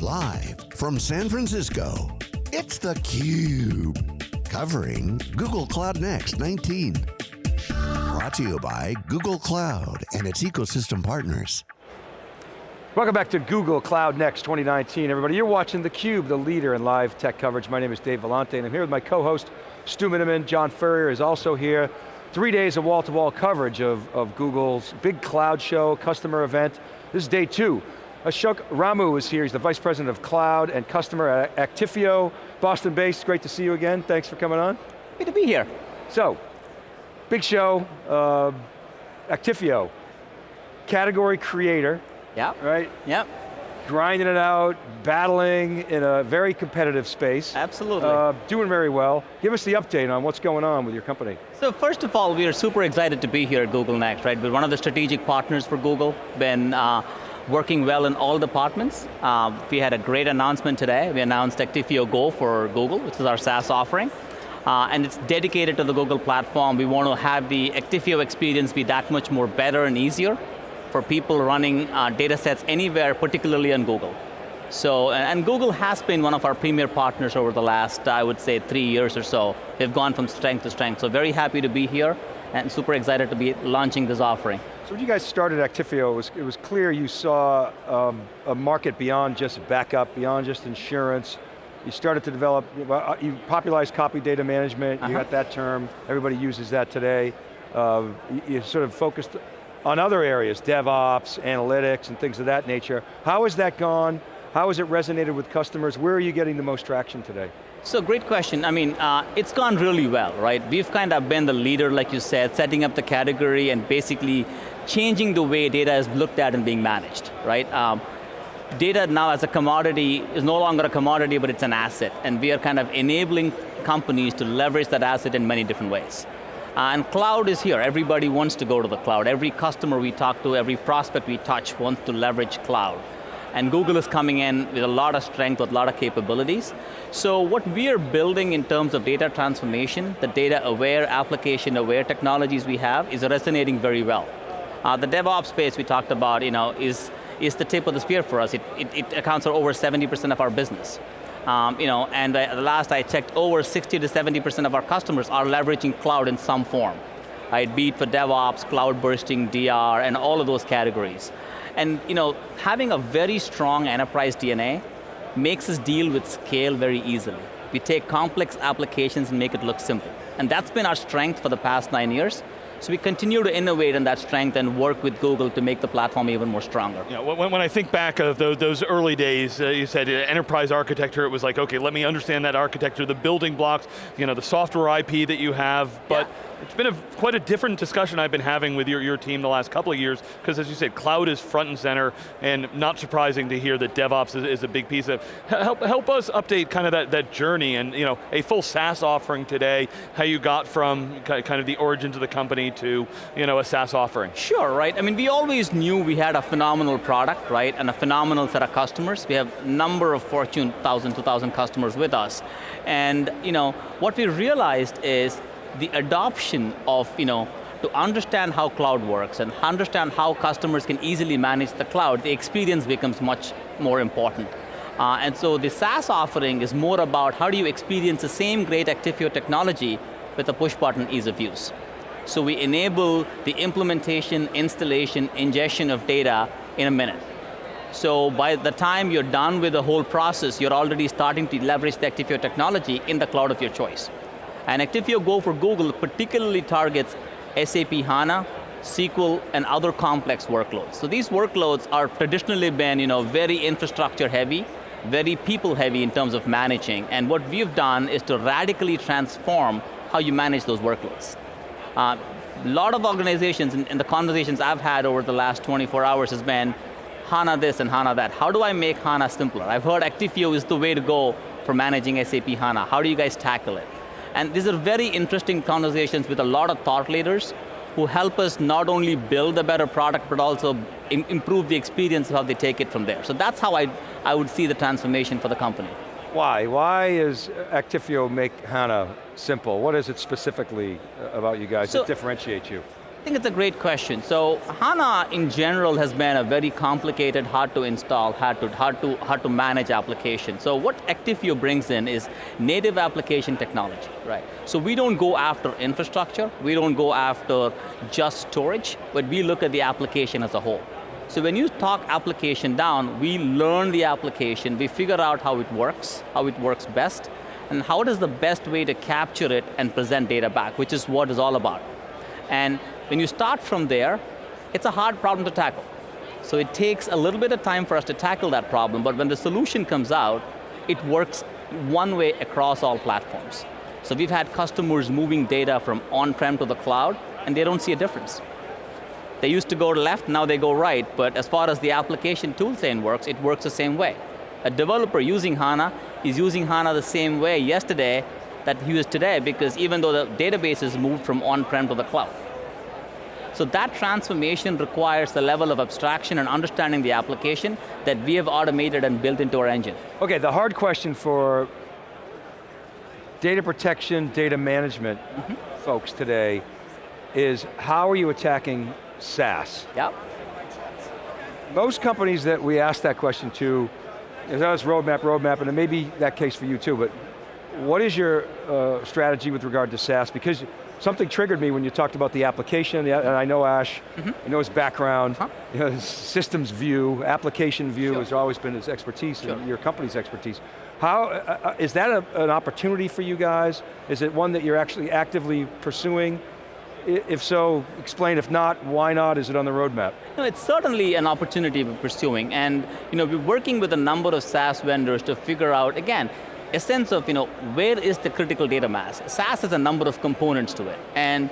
Live from San Francisco, it's theCUBE. Covering Google Cloud Next 19. Brought to you by Google Cloud and its ecosystem partners. Welcome back to Google Cloud Next 2019. Everybody, you're watching theCUBE, the leader in live tech coverage. My name is Dave Vellante and I'm here with my co-host, Stu Miniman. John Furrier is also here. Three days of wall-to-wall -wall coverage of, of Google's big cloud show, customer event. This is day two. Ashok Ramu is here, he's the Vice President of Cloud and Customer at Actifio, Boston based, great to see you again, thanks for coming on. Good to be here. So, big show, uh, Actifio, category creator. Yeah. Right? Yep grinding it out, battling in a very competitive space. Absolutely. Uh, doing very well. Give us the update on what's going on with your company. So first of all, we are super excited to be here at Google Next, right? We're one of the strategic partners for Google, been uh, working well in all departments. Uh, we had a great announcement today. We announced Actifio Go for Google, which is our SaaS offering. Uh, and it's dedicated to the Google platform. We want to have the Actifio experience be that much more better and easier for people running uh, data sets anywhere, particularly on Google. So, and Google has been one of our premier partners over the last, I would say, three years or so. They've gone from strength to strength, so very happy to be here and super excited to be launching this offering. So when you guys started Actifio, it was, it was clear you saw um, a market beyond just backup, beyond just insurance. You started to develop, uh, you popularized copy data management, uh -huh. you uh-huh. got that term, everybody uses that today. Uh, you sort of focused on other areas, DevOps, analytics, and things of that nature. How has that gone? How has it resonated with customers? Where are you getting the most traction today? So great question. I mean, uh, it's gone really well, right? We've kind of been the leader, like you said, setting up the category and basically changing the way data is looked at and being managed, right? Um, data now as a commodity is no longer a commodity, but it's an asset, and we are kind of enabling companies to leverage that asset in many different ways. Uh, and cloud is here, everybody wants to go to the cloud. Every customer we talk to, every prospect we touch wants to leverage cloud. And Google is coming in with a lot of strength, with a lot of capabilities. So what we are building in terms of data transformation, the data aware, application aware technologies we have is resonating very well. Uh, the DevOps space we talked about you know, is, is the tip of the spear for us. It, it, it accounts for over 70% of our business. Um, you know, and uh, the last I checked, over 60 to 70% of our customers are leveraging cloud in some form. Right, be it for DevOps, cloud bursting, DR, and all of those categories. And you know, having a very strong enterprise DNA makes us deal with scale very easily. We take complex applications and make it look simple. And that's been our strength for the past nine years, so we continue to innovate in that strength and work with Google to make the platform even more stronger. Yeah, when, when I think back of those, those early days, uh, you said uh, enterprise architecture, it was like, okay, let me understand that architecture, the building blocks, you know, the software IP that you have, but yeah it's been a, quite a different discussion I've been having with your, your team the last couple of years, because as you said, cloud is front and center, and not surprising to hear that DevOps is, is, a big piece of, help, help us update kind of that, that journey, and you know, a full SaaS offering today, how you got from kind of the origins of the company to you know, a SaaS offering. Sure, right, I mean, we always knew we had a phenomenal product, right, and a phenomenal set of customers. We have a number of Fortune 1000, 2000 customers with us. And you know, what we realized is the adoption of, you know, to understand how cloud works and understand how customers can easily manage the cloud, the experience becomes much more important. Uh, and so the SaaS offering is more about how do you experience the same great Actifio technology with a push button ease of use. So we enable the implementation, installation, ingestion of data in a minute. So by the time you're done with the whole process, you're already starting to leverage the Actifio technology in the cloud of your choice. And Actifio Go for Google particularly targets SAP HANA, SQL, and other complex workloads. So these workloads are traditionally been you know, very infrastructure heavy, very people heavy in terms of managing, and what we've done is to radically transform how you manage those workloads. A uh, lot of organizations, and the conversations I've had over the last 24 hours has been, HANA this and HANA that. How do I make HANA simpler? I've heard Actifio is the way to go for managing SAP HANA. How do you guys tackle it? And these are very interesting conversations with a lot of thought leaders who help us not only build a better product, but also improve the experience of how they take it from there. So that's how I, I would see the transformation for the company. Why? Why is Actifio make HANA simple? What is it specifically uh, about you guys so, that differentiates you? I think it's a great question. So HANA in general has been a very complicated, hard to install, hard to, hard to, hard to manage application. So what Actifio brings in is native application technology, right? So we don't go after infrastructure, we don't go after just storage, but we look at the application as a whole. So when you talk application down, we learn the application, we figure out how it works, how it works best, and how does the best way to capture it and present data back, which is what it's all about. And when you start from there, it's a hard problem to tackle. So it takes a little bit of time for us to tackle that problem, but when the solution comes out, it works one way across all platforms. So we've had customers moving data from on-prem to the cloud, and they don't see a difference. They used to go left, now they go right, but as far as the application toolchain works, it works the same way. A developer using HANA is using HANA the same way yesterday that he is today because even though the database is moved from on-prem to the cloud. So that transformation requires a level of abstraction and understanding the application that we have automated and built into our engine. Okay, the hard question for data protection, data management mm -hmm. folks today is how are you attacking SaaS? Yep. Most companies that we ask that question to, that's roadmap, roadmap, and it may be that case for you too, but what is your uh, strategy with regard to SaaS? Because something triggered me when you talked about the application, and I know Ash, mm -hmm. I know his background, huh? you know, his systems view, application view sure. has always been his expertise, sure. and your company's expertise. How, uh, uh, is that a, an opportunity for you guys? Is it one that you're actually actively pursuing? If so, explain. If not, why not? Is it on the roadmap? No, it's certainly an opportunity we're pursuing. And you know, we're working with a number of SaaS vendors to figure out, again, a sense of, you know, where is the critical data mass? SaaS has a number of components to it. And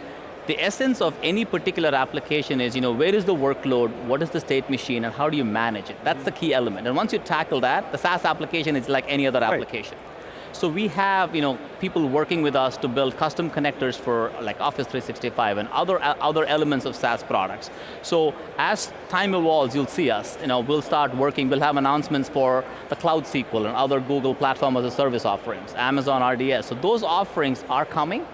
the essence of any particular application is, you know, where is the workload, what is the state machine, and how do you manage it? That's the key element. And once you tackle that, the SaaS application is like any other application. So we have you know, people working with us to build custom connectors for like Office 365 and other, uh, other elements of SaaS products. So as time evolves, you'll see us. You know, we'll start working, we'll have announcements for the Cloud SQL and other Google Platform as a Service offerings, Amazon RDS. So those offerings are coming,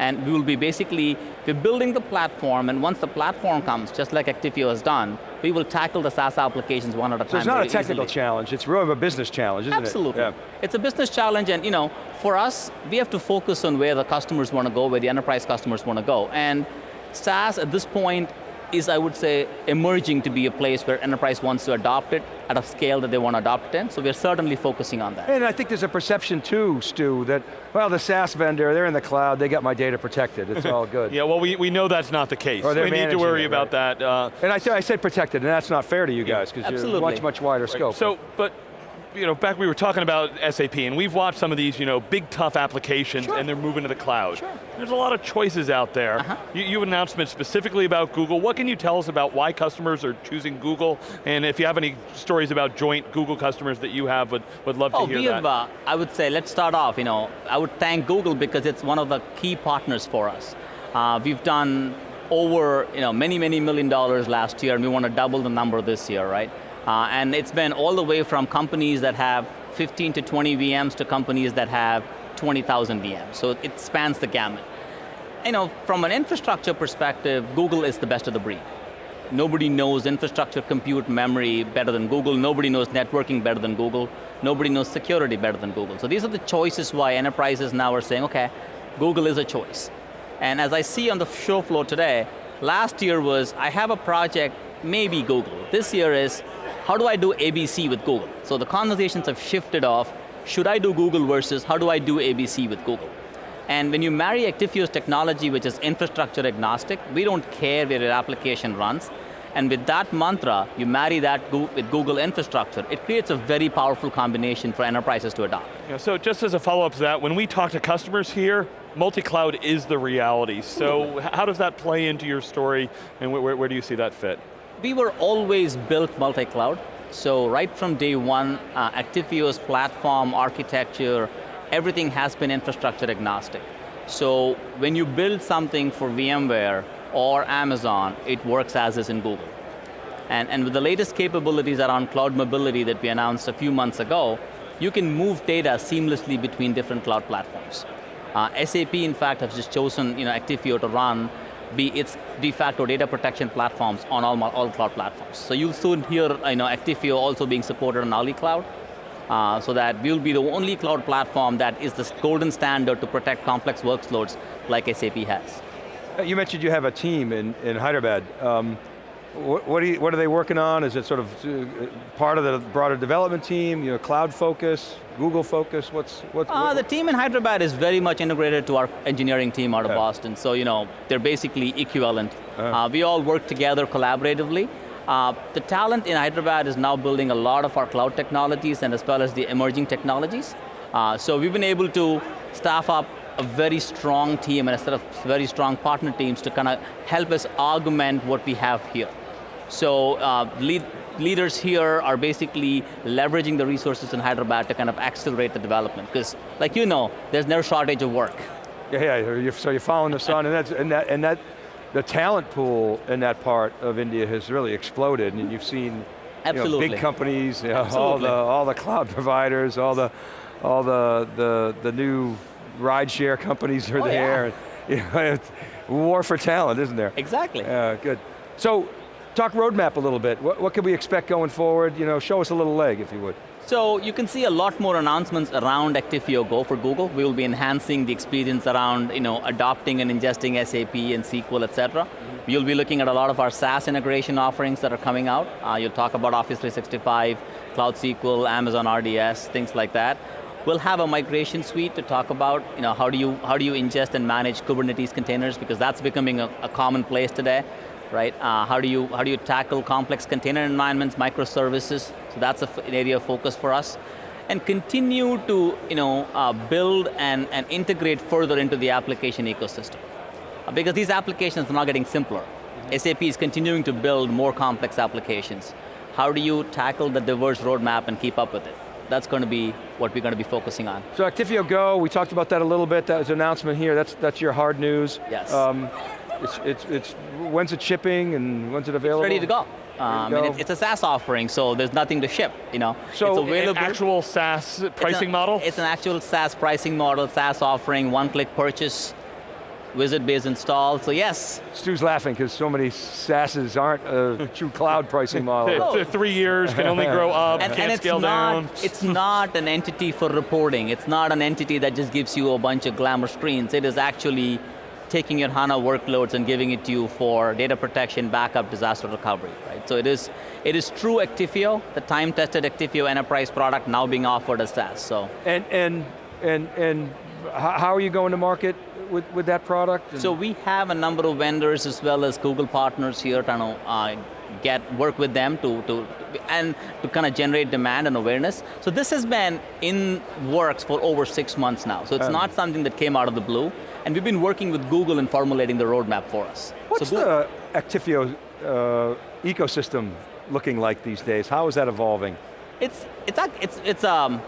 and we will be basically, we're building the platform, and once the platform comes, just like Actifio has done, we will tackle the SaaS applications one at a time. So it's not a technical easily. challenge, it's really a business challenge, isn't Absolutely. it? Absolutely. Yeah. It's a business challenge, and you know, for us, we have to focus on where the customers want to go, where the enterprise customers want to go. And SaaS at this point is, I would say, emerging to be a place where enterprise wants to adopt it at a scale that they want to adopt it in, so we're certainly focusing on that. And I think there's a perception too, Stu, that, well, the SaaS vendor, they're in the cloud, they got my data protected, it's all good. yeah, well, we, we know that's not the case. Or we need to worry it, about that. Uh, and I, I said protected, and that's not fair to you guys, because you're a much, much wider scope. So, but you know, back we were talking about SAP, and we've watched some of these, you know, big tough applications, sure. and they're moving to the cloud. Sure. There's a lot of choices out there. Uh -huh. you, you announcement specifically about Google. What can you tell us about why customers are choosing Google? And if you have any stories about joint Google customers that you have, would, would love oh, to hear we that. Have, uh, I would say, let's start off, you know, I would thank Google because it's one of the key partners for us. Uh, we've done over, you know, many, many million dollars last year, and we want to double the number this year, right? Uh, and it's been all the way from companies that have 15 to 20 VMs to companies that have 20,000 VMs. So it spans the gamut. You know, from an infrastructure perspective, Google is the best of the breed. Nobody knows infrastructure, compute, memory better than Google. Nobody knows networking better than Google. Nobody knows security better than Google. So these are the choices why enterprises now are saying, okay, Google is a choice. And as I see on the show floor today, last year was, I have a project, maybe Google. This year is, how do I do ABC with Google? So the conversations have shifted off, should I do Google versus how do I do ABC with Google? And when you marry Actifio's technology, which is infrastructure agnostic, we don't care where your application runs, and with that mantra, you marry that with Google infrastructure, it creates a very powerful combination for enterprises to adopt. Yeah, so just as a follow-up to that, when we talk to customers here, multi-cloud is the reality. So how does that play into your story, and where, where do you see that fit? We were always built multi-cloud. So right from day one, uh, platform, architecture, everything has been infrastructure agnostic. So when you build something for VMware or Amazon, it works as is in Google. And, and with the latest capabilities around cloud mobility that we announced a few months ago, you can move data seamlessly between different cloud platforms. Uh, SAP, in fact, has just chosen you know, Actifio to run be its de facto data protection platforms on all, all cloud platforms. So you'll soon hear you know, Actifio also being supported on Ali Cloud, uh, so that we'll be the only cloud platform that is the golden standard to protect complex workloads like SAP has. Uh, you mentioned you have a team in, in Hyderabad. Um, what, you, what, are they working on? Is it sort of uh, part of the broader development team, you know, cloud focus, Google focus, what's, what's uh, what, The team in Hyderabad is very much integrated to our engineering team out of yeah. Boston, so you know, they're basically equivalent. Uh -huh. uh, we all work together collaboratively. Uh, the talent in Hyderabad is now building a lot of our cloud technologies and as well as the emerging technologies. Uh, so we've been able to staff up a very strong team and a set of very strong partner teams to kind of help us augment what we have here. So uh, lead, leaders here are basically leveraging the resources in Hyderabad to kind of accelerate the development, because like you know, there's no shortage of work. Yeah, yeah, so you're following the sun, and, that's, and, that, and that, the talent pool in that part of India has really exploded, and you've seen you know, big companies, you know, all the all the cloud providers, all the all the the the new rideshare companies are oh, there. Yeah. You know, it's war for talent, isn't there? Exactly. Yeah, good. So, talk roadmap a little bit. What, what can we expect going forward? You know, show us a little leg, if you would. So you can see a lot more announcements around Actifio Go for Google. We will be enhancing the experience around you know, adopting and ingesting SAP and SQL, et cetera. Mm -hmm. You'll be looking at a lot of our SaaS integration offerings that are coming out. Uh, you'll talk about Office 365, Cloud SQL, Amazon RDS, things like that. We'll have a migration suite to talk about you know, how, do you, how do you ingest and manage Kubernetes containers because that's becoming a, a commonplace today, right? Uh, how, do you, how do you tackle complex container environments, microservices? So that's an area of focus for us. And continue to you know, uh, build and, and integrate further into the application ecosystem. Uh, because these applications are not getting simpler. Mm -hmm. SAP is continuing to build more complex applications. How do you tackle the diverse roadmap and keep up with it? that's going to be what we're going to be focusing on. So Actifio Go, we talked about that a little bit, that was an announcement here, that's, that's your hard news. Yes. Um, it's, it's, it's, when's it shipping and when's it available? It's ready to go. Um, it's, it's, a SaaS offering, so there's nothing to ship. You know, so it's an actual SaaS pricing it's model. It's an actual SaaS pricing model, SaaS offering, one-click purchase wizard-based install, so yes. Stu's laughing because so many SaaSes aren't a true cloud pricing model. oh. Three years, can only grow up, and, can't and scale not, down. It's not an entity for reporting. It's not an entity that just gives you a bunch of glamour screens. It is actually taking your HANA workloads and giving it to you for data protection, backup, disaster recovery, right? So it is, it is true Actifio, the time-tested Actifio enterprise product now being offered as SaaS, so. And, and, and, and how are you going to market with, with that product? So we have a number of vendors as well as Google partners here to uh, get work with them to, to and to kind of generate demand and awareness. So this has been in works for over six months now. So it's um, not something that came out of the blue. And we've been working with Google in formulating the roadmap for us. What's so the Actifio uh, ecosystem looking like these days? How is that evolving? It's, it's, it's, it's um,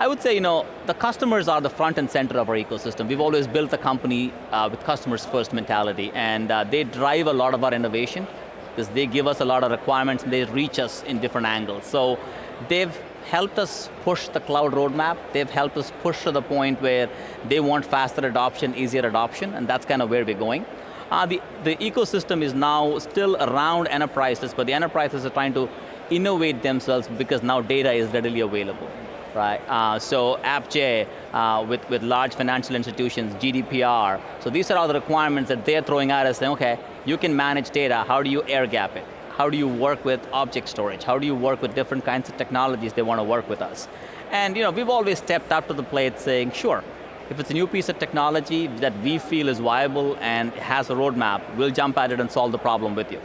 I would say, you know, the customers are the front and center of our ecosystem. We've always built a company uh, with customers first mentality, and uh, they drive a lot of our innovation, because they give us a lot of requirements and they reach us in different angles. So they've helped us push the cloud roadmap, they've helped us push to the point where they want faster adoption, easier adoption, and that's kind of where we're going. Uh, the, the ecosystem is now still around enterprises, but the enterprises are trying to innovate themselves because now data is readily available right? Uh, so AppJ uh, with, with large financial institutions, GDPR. So these are all the requirements that they're throwing at us saying, okay, you can manage data, how do you air gap it? How do you work with object storage? How do you work with different kinds of technologies they want to work with us? And you know, we've always stepped up to the plate saying, sure, if it's a new piece of technology that we feel is viable and has a roadmap, we'll jump at it and solve the problem with you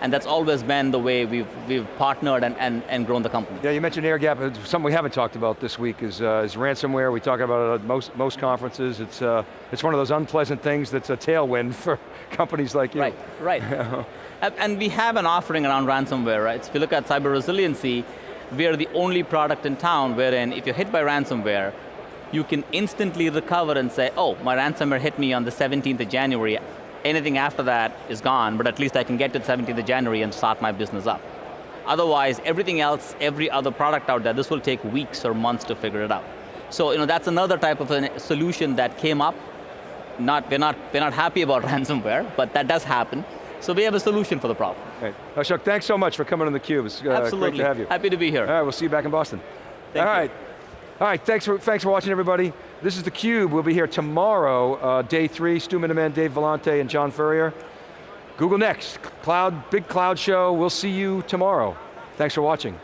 and that's always been the way we've, we've partnered and, and, and grown the company. Yeah, you mentioned air gap, something we haven't talked about this week is, uh, is ransomware. We talk about it at most, most conferences. It's, uh, it's one of those unpleasant things that's a tailwind for companies like you. Right, right. and we have an offering around ransomware, right? If you look at cyber resiliency, we are the only product in town wherein if you're hit by ransomware, you can instantly recover and say, oh, my ransomware hit me on the 17th of January, anything after that is gone, but at least I can get to the 17th of January and start my business up. Otherwise, everything else, every other product out there, this will take weeks or months to figure it out. So you know, that's another type of a solution that came up not, we're, not, we're not happy about ransomware, but that does happen. So we have a solution for the problem. Right. Ashok, thanks so much for coming on theCUBE. It's uh, Absolutely. great to have you. Happy to be here. All right, we'll see you back in Boston. Thank All you. right. All right, thanks for, thanks for watching everybody. This is theCUBE, we'll be here tomorrow, uh, day three, Stu Miniman, Dave Vellante, and John Furrier. Google Next, cloud, big cloud show, we'll see you tomorrow. Thanks for watching.